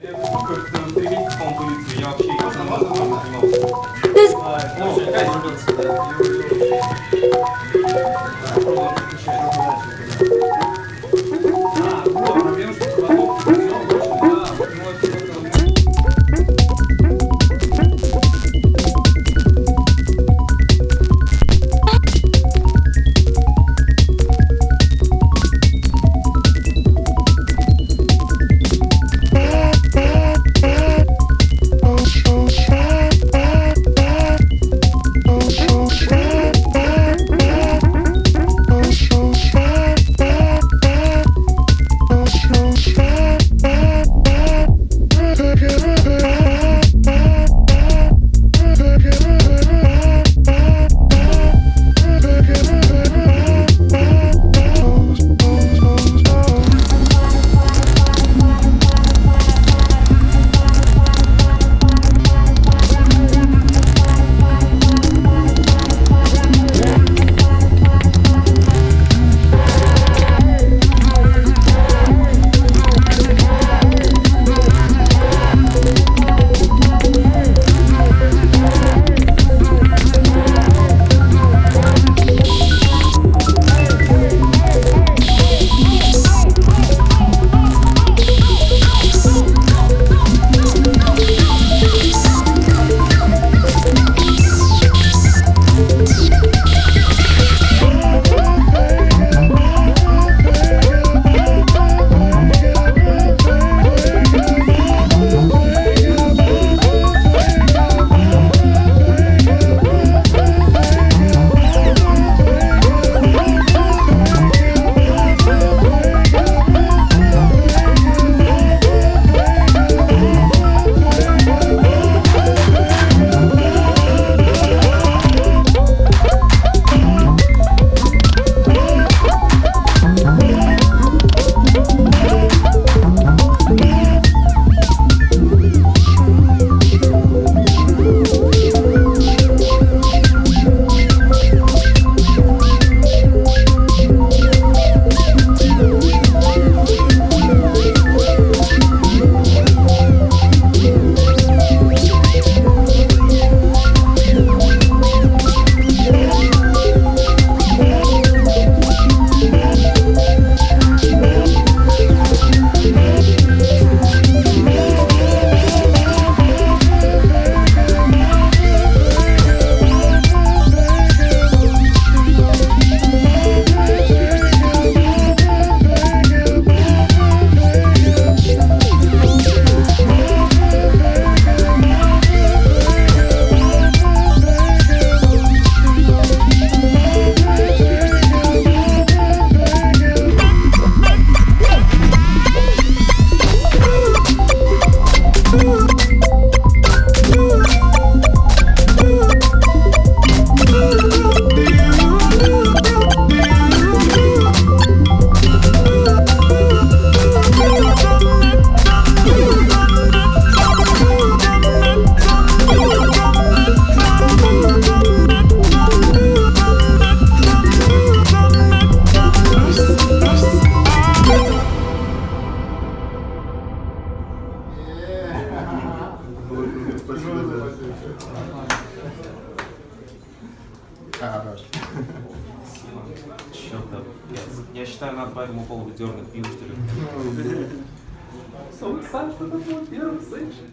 Полицию, я вообще не занимался. This Ну, опять вернулся, Хорош. Чёртов пец. Я считаю, надо по этому поводу дернуть пиво, что ли. Сам что-то было первым, слышишь?